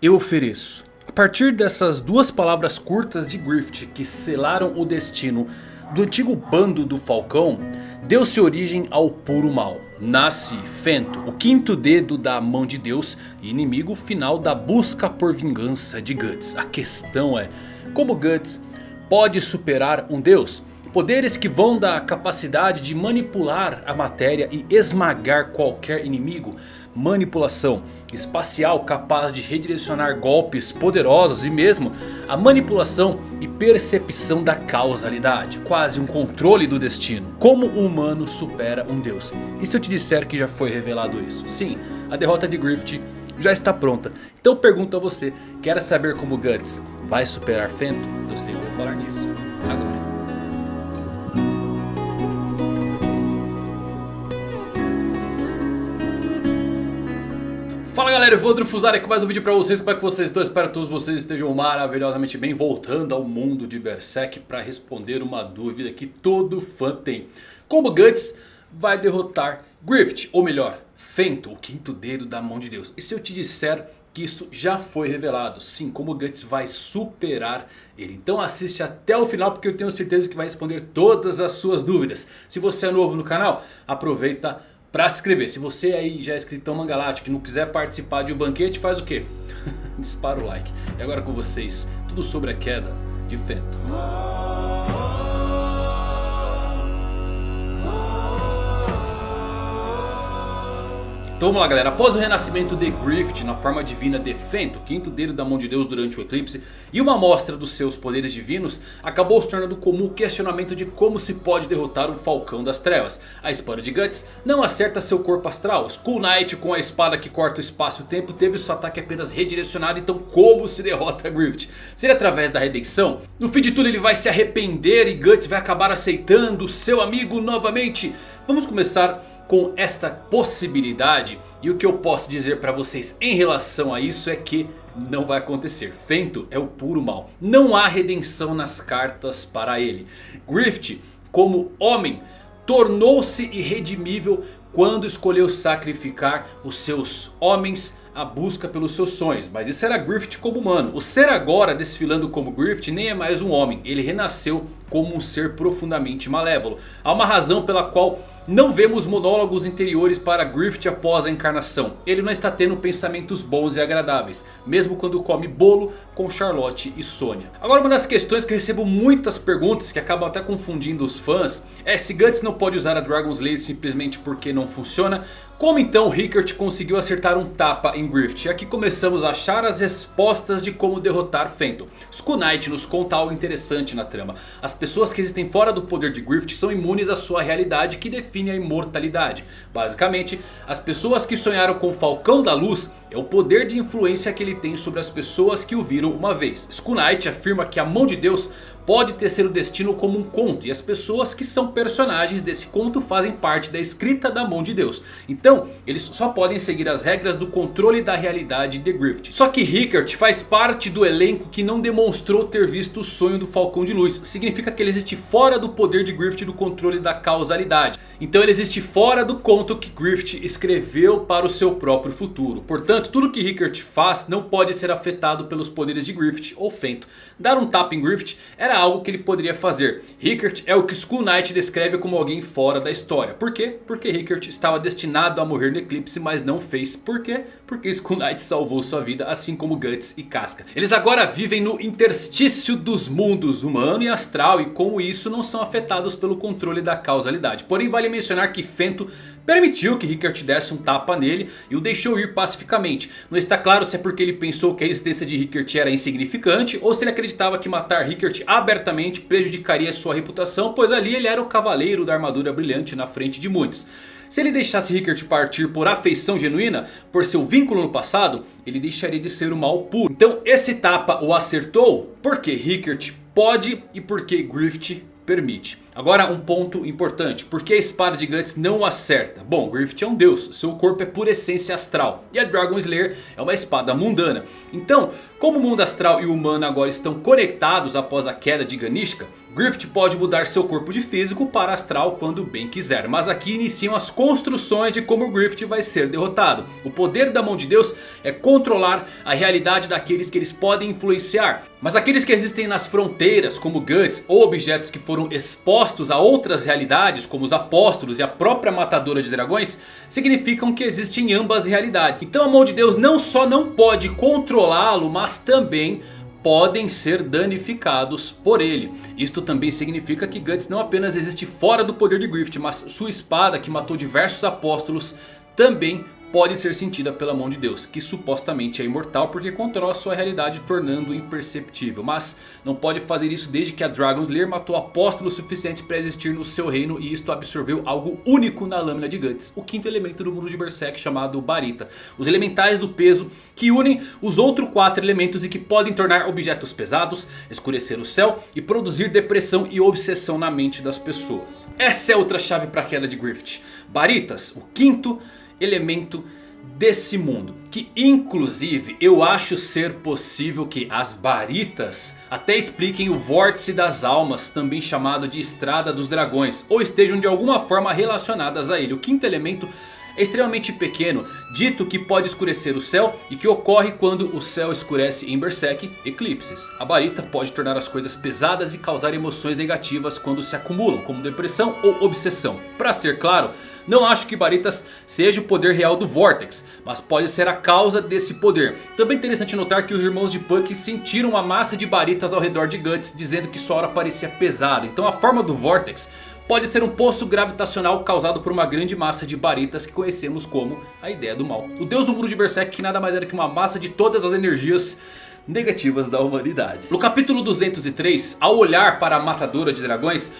Eu ofereço. A partir dessas duas palavras curtas de Griffith que selaram o destino do antigo bando do Falcão, deu-se origem ao puro mal. Nasce Fento, o quinto dedo da mão de Deus e inimigo final da busca por vingança de Guts. A questão é, como Guts pode superar um deus? Poderes que vão da capacidade de manipular a matéria e esmagar qualquer inimigo. Manipulação espacial capaz de redirecionar golpes poderosos e mesmo a manipulação e percepção da causalidade. Quase um controle do destino. Como o humano supera um deus? E se eu te disser que já foi revelado isso? Sim, a derrota de Griffith já está pronta. Então pergunto a você, quer saber como Guts vai superar Fento? Eu vou falar nisso agora. Fala galera, eu vou Fusari aqui com mais um vídeo pra vocês, como é que vocês estão? Espero que todos vocês estejam maravilhosamente bem. Voltando ao mundo de Berserk para responder uma dúvida que todo fã tem. Como Guts vai derrotar Griffith, ou melhor, Fento, o quinto dedo da mão de Deus. E se eu te disser que isso já foi revelado, sim, como Guts vai superar ele. Então assiste até o final porque eu tenho certeza que vai responder todas as suas dúvidas. Se você é novo no canal, aproveita para se inscrever. Se você aí já é inscritão Mangalático e não quiser participar de um banquete, faz o quê? Dispara o like. E agora com vocês, tudo sobre a queda de Fento. Então vamos lá galera, após o renascimento de Griffith na forma divina de Fento, quinto dedo da mão de Deus durante o eclipse e uma amostra dos seus poderes divinos, acabou se tornando comum o questionamento de como se pode derrotar o Falcão das Trevas. A espada de Guts não acerta seu corpo astral, Skull Knight com a espada que corta o espaço e o tempo teve seu ataque apenas redirecionado, então como se derrota Griffith? Seria através da redenção? No fim de tudo ele vai se arrepender e Guts vai acabar aceitando seu amigo novamente? Vamos começar com esta possibilidade. E o que eu posso dizer para vocês em relação a isso é que não vai acontecer. Fento é o puro mal. Não há redenção nas cartas para ele. Griffith, como homem, tornou-se irredimível quando escolheu sacrificar os seus homens a busca pelos seus sonhos. Mas isso era Griffith como humano. O ser agora desfilando como Griffith nem é mais um homem. Ele renasceu como um ser profundamente malévolo. Há uma razão pela qual não vemos monólogos interiores para Griffith após a encarnação. Ele não está tendo pensamentos bons e agradáveis. Mesmo quando come bolo com Charlotte e Sonya. Agora uma das questões que eu recebo muitas perguntas que acabam até confundindo os fãs. É se Guts não pode usar a Dragon's Lace simplesmente porque não funciona. Como então Rickert conseguiu acertar um tapa em Griffith? E aqui começamos a achar as respostas de como derrotar Fenton. Knight nos conta algo interessante na trama. As pessoas que existem fora do poder de Griffith são imunes à sua realidade que define a imortalidade. Basicamente, as pessoas que sonharam com o Falcão da Luz é o poder de influência que ele tem sobre as pessoas que o viram uma vez. Skull Knight afirma que a mão de Deus pode tecer o destino como um conto. E as pessoas que são personagens desse conto fazem parte da escrita da mão de Deus. Então eles só podem seguir as regras do controle da realidade de Griffith. Só que Rickert faz parte do elenco que não demonstrou ter visto o sonho do Falcão de Luz. Significa que ele existe fora do poder de Griffith do controle da causalidade. Então ele existe fora do conto que Griffith escreveu para o seu próprio futuro. Portanto tudo que Rickert faz não pode ser afetado pelos poderes de Griffith ou Fento. Dar um tapa em Griffith era algo que ele poderia fazer. Rickert é o que Skull Knight descreve como alguém fora da história. Por quê? Porque Rickert estava destinado a morrer no eclipse, mas não fez. Por quê? Porque Skull Knight salvou sua vida, assim como Guts e Casca. Eles agora vivem no interstício dos mundos humano e astral. E com isso não são afetados pelo controle da causalidade. Porém vale mencionar que Fento permitiu que Rickert desse um tapa nele e o deixou ir pacificamente. Não está claro se é porque ele pensou que a existência de Rickert era insignificante ou se ele acreditava que matar Rickert abertamente prejudicaria sua reputação, pois ali ele era o cavaleiro da armadura brilhante na frente de muitos. Se ele deixasse Rickert partir por afeição genuína, por seu vínculo no passado, ele deixaria de ser o mal puro. Então esse tapa o acertou porque Rickert pode e porque Griffith permite. Agora um ponto importante. Por que a espada de Guts não acerta? Bom, Griffith é um deus. Seu corpo é por essência astral. E a Dragon Slayer é uma espada mundana. Então, como o mundo astral e o humano agora estão conectados após a queda de Ganishka. Griffith pode mudar seu corpo de físico para astral quando bem quiser. Mas aqui iniciam as construções de como Griffith vai ser derrotado. O poder da mão de Deus é controlar a realidade daqueles que eles podem influenciar. Mas aqueles que existem nas fronteiras como Guts ou objetos que foram expostos a outras realidades como os apóstolos e a própria matadora de dragões. Significam que existem ambas realidades. Então a mão de Deus não só não pode controlá-lo mas também podem ser danificados por ele. Isto também significa que Guts não apenas existe fora do poder de Griffith, mas sua espada que matou diversos apóstolos também pode ser sentida pela mão de Deus. Que supostamente é imortal porque controla sua realidade tornando imperceptível. Mas não pode fazer isso desde que a Dragon Slayer matou apóstolos suficientes para existir no seu reino. E isto absorveu algo único na lâmina de Guts. O quinto elemento do mundo de Berserk chamado Barita. Os elementais do peso que unem os outros quatro elementos e que podem tornar objetos pesados, escurecer o céu e produzir depressão e obsessão na mente das pessoas. Essa é outra chave para a queda de Griffith. Baritas, o quinto elemento desse mundo. Que inclusive eu acho ser possível que as Baritas até expliquem o Vórtice das Almas, também chamado de Estrada dos Dragões. Ou estejam de alguma forma relacionadas a ele. O quinto elemento é extremamente pequeno, dito que pode escurecer o céu e que ocorre quando o céu escurece em Berserk, eclipses. A barita pode tornar as coisas pesadas e causar emoções negativas quando se acumulam, como depressão ou obsessão. Para ser claro, não acho que Baritas seja o poder real do Vortex, mas pode ser a causa desse poder. Também é interessante notar que os irmãos de Puck sentiram uma massa de Baritas ao redor de Guts, dizendo que sua hora parecia pesada. Então a forma do Vortex pode ser um poço gravitacional causado por uma grande massa de baritas que conhecemos como a ideia do mal. O deus do mundo de Berserk que nada mais era que uma massa de todas as energias negativas da humanidade. No capítulo 203, ao olhar para a matadora de dragões...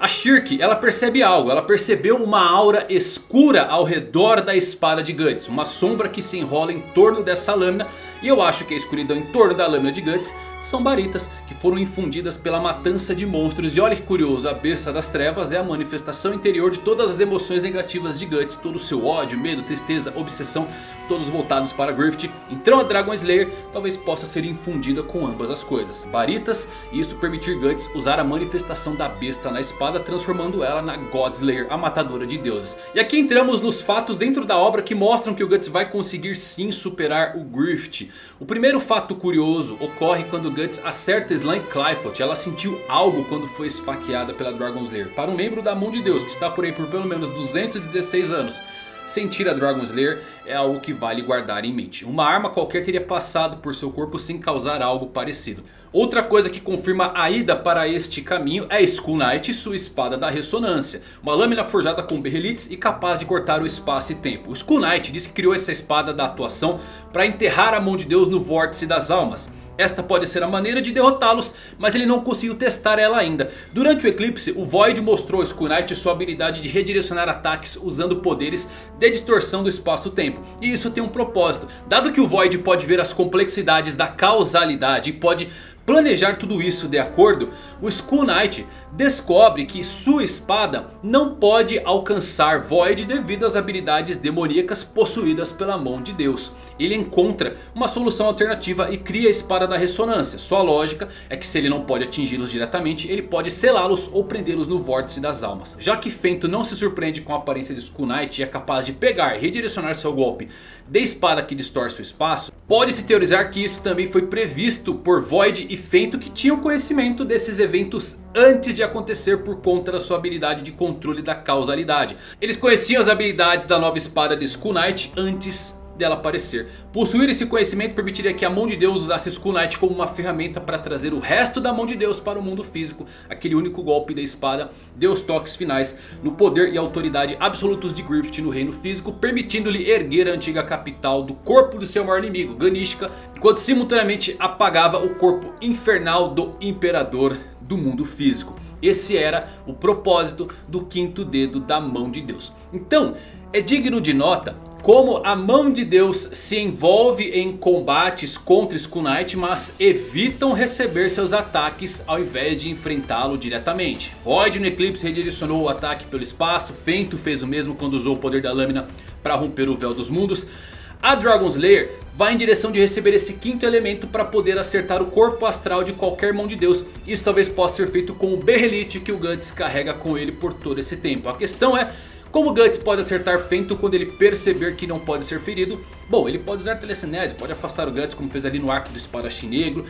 A Shirk, ela percebe algo, ela percebeu uma aura escura ao redor da espada de Guts. Uma sombra que se enrola em torno dessa lâmina. E eu acho que a escuridão em torno da lâmina de Guts são baritas que foram infundidas pela matança de monstros. E olha que curioso, a besta das trevas é a manifestação interior de todas as emoções negativas de Guts. Todo o seu ódio, medo, tristeza, obsessão, todos voltados para Griffith. Então a Dragon Slayer talvez possa ser infundida com ambas as coisas. Baritas e isso permitir Guts usar a manifestação da besta na espada. Transformando ela na God Slayer, a matadora de deuses. E aqui entramos nos fatos dentro da obra que mostram que o Guts vai conseguir sim superar o Griffith. O primeiro fato curioso ocorre quando Guts acerta Slime Clyfoot. Ela sentiu algo quando foi esfaqueada pela Dragon Slayer. Para um membro da mão de Deus que está por aí por pelo menos 216 anos. Sentir a Dragon Slayer é algo que vale guardar em mente. Uma arma qualquer teria passado por seu corpo sem causar algo parecido. Outra coisa que confirma a ida para este caminho é Skull Knight sua espada da ressonância. Uma lâmina forjada com berrelites e capaz de cortar o espaço e tempo. O Skull Knight diz que criou essa espada da atuação para enterrar a mão de Deus no vórtice das almas. Esta pode ser a maneira de derrotá-los, mas ele não conseguiu testar ela ainda. Durante o eclipse, o Void mostrou a Skull Knight sua habilidade de redirecionar ataques usando poderes de distorção do espaço-tempo. E isso tem um propósito. Dado que o Void pode ver as complexidades da causalidade e pode planejar tudo isso de acordo, o Skull Knight descobre que sua espada não pode alcançar Void devido às habilidades demoníacas possuídas pela mão de Deus. Ele encontra uma solução alternativa e cria a espada da ressonância. Sua lógica é que se ele não pode atingi-los diretamente, ele pode selá-los ou prendê-los no vórtice das almas. Já que Fento não se surpreende com a aparência de Skull Knight e é capaz de pegar e redirecionar seu golpe de espada que distorce o espaço, pode-se teorizar que isso também foi previsto por Void e Fento que tinham conhecimento desses eventos antes de acontecer por conta da sua habilidade de controle da causalidade. Eles conheciam as habilidades da nova espada de Skull Knight antes dela aparecer. Possuir esse conhecimento permitiria que a mão de Deus usasse Skull Knight como uma ferramenta para trazer o resto da mão de Deus para o mundo físico. Aquele único golpe da espada deu os toques finais no poder e autoridade absolutos de Griffith no reino físico. Permitindo-lhe erguer a antiga capital do corpo do seu maior inimigo, Ganishka. Enquanto simultaneamente apagava o corpo infernal do imperador do mundo físico. Esse era o propósito do quinto dedo da mão de Deus. Então, é digno de nota como a mão de Deus se envolve em combates contra Skull Knight, mas evitam receber seus ataques ao invés de enfrentá-lo diretamente. Void no Eclipse redirecionou o ataque pelo espaço, Fento fez o mesmo quando usou o poder da lâmina para romper o véu dos mundos. A Dragon Slayer vai em direção de receber esse quinto elemento para poder acertar o corpo astral de qualquer mão de Deus. Isso talvez possa ser feito com o Berrelite que o Guts carrega com ele por todo esse tempo. A questão é como Guts pode acertar Fento quando ele perceber que não pode ser ferido? Bom, ele pode usar telecinese, pode afastar o Guts como fez ali no arco do espadachim negro.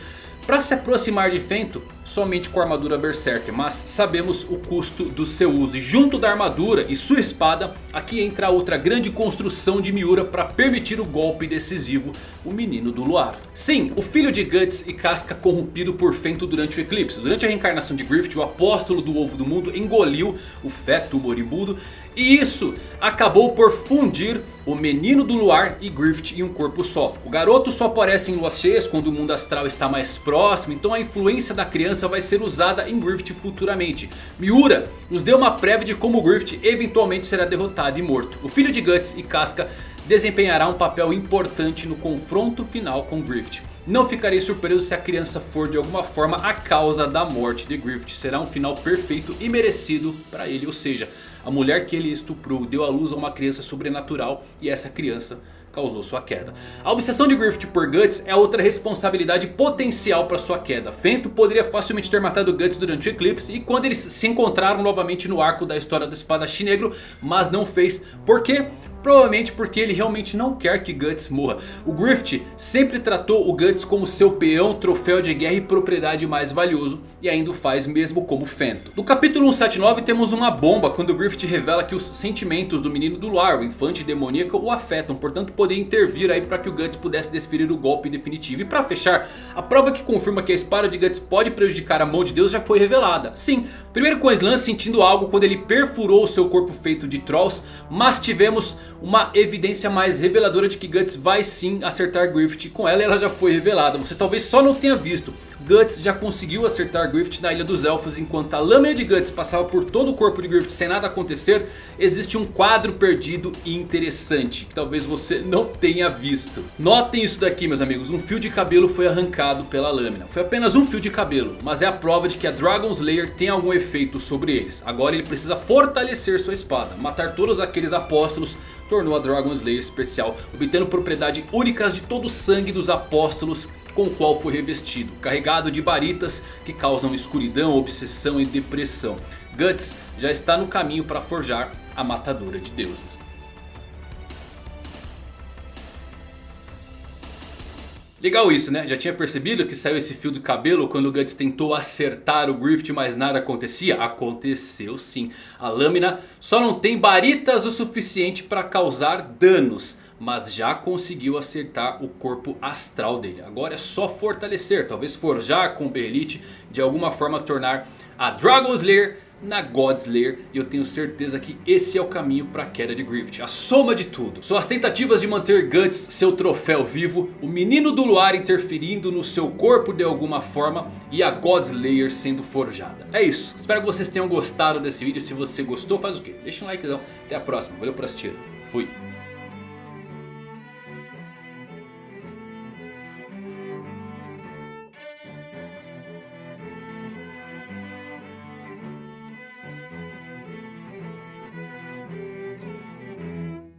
Para se aproximar de Fento, somente com a armadura Berserker, mas sabemos o custo do seu uso. E junto da armadura e sua espada, aqui entra outra grande construção de Miura para permitir o golpe decisivo, o Menino do Luar. Sim, o filho de Guts e Casca corrompido por Fento durante o eclipse. Durante a reencarnação de Griffith, o apóstolo do ovo do mundo engoliu o feto moribundo. E isso acabou por fundir o Menino do Luar e Griffith em um corpo só. O garoto só aparece em luas cheias quando o mundo astral está mais próximo. Então a influência da criança vai ser usada em Griffith futuramente. Miura nos deu uma prévia de como Griffith eventualmente será derrotado e morto. O filho de Guts e Casca desempenhará um papel importante no confronto final com Griffith. Não ficarei surpreso se a criança for de alguma forma a causa da morte de Griffith. Será um final perfeito e merecido para ele. Ou seja, a mulher que ele estuprou deu à luz a uma criança sobrenatural e essa criança causou sua queda. A obsessão de Griffith por Guts é outra responsabilidade potencial para sua queda. Fento poderia facilmente ter matado Guts durante o eclipse e quando eles se encontraram novamente no arco da história do espadachim negro, mas não fez. Por quê? Provavelmente porque ele realmente não quer que Guts morra. O Griffith sempre tratou o Guts como seu peão, troféu de guerra e propriedade mais valioso. E ainda o faz mesmo como Fento. No capítulo 179 temos uma bomba quando o Griffith revela que os sentimentos do menino do Luar, o infante demoníaco, o afetam. Portanto poder intervir aí para que o Guts pudesse desferir o golpe definitivo. E para fechar, a prova que confirma que a espada de Guts pode prejudicar a mão de Deus já foi revelada. Sim, primeiro com Slan sentindo algo quando ele perfurou o seu corpo feito de Trolls. Mas tivemos uma evidência mais reveladora de que Guts vai sim acertar Griffith. Com ela ela já foi revelada, você talvez só não tenha visto. Guts já conseguiu acertar Griffith na Ilha dos Elfos enquanto a lâmina de Guts passava por todo o corpo de Griffith sem nada acontecer. Existe um quadro perdido e interessante que talvez você não tenha visto. Notem isso daqui meus amigos, um fio de cabelo foi arrancado pela lâmina. Foi apenas um fio de cabelo, mas é a prova de que a Dragon Slayer tem algum efeito sobre eles. Agora ele precisa fortalecer sua espada, matar todos aqueles apóstolos tornou a Dragon Slayer especial, obtendo propriedades únicas de todo o sangue dos apóstolos com o qual foi revestido, carregado de baritas que causam escuridão, obsessão e depressão. Guts já está no caminho para forjar a matadora de deuses. Legal isso né, já tinha percebido que saiu esse fio do cabelo quando o Guts tentou acertar o Griffith mas nada acontecia? Aconteceu sim, a lâmina só não tem baritas o suficiente para causar danos. Mas já conseguiu acertar o corpo astral dele. Agora é só fortalecer, talvez forjar com o Berlite. De alguma forma tornar a Dragon Slayer na Godslayer. E eu tenho certeza que esse é o caminho para a queda de Griffith. A soma de tudo. Suas tentativas de manter Guts seu troféu vivo. O menino do luar interferindo no seu corpo de alguma forma. E a Godslayer sendo forjada. É isso. Espero que vocês tenham gostado desse vídeo. Se você gostou faz o quê? Deixa um likezão. Até a próxima. Valeu por assistir. Fui.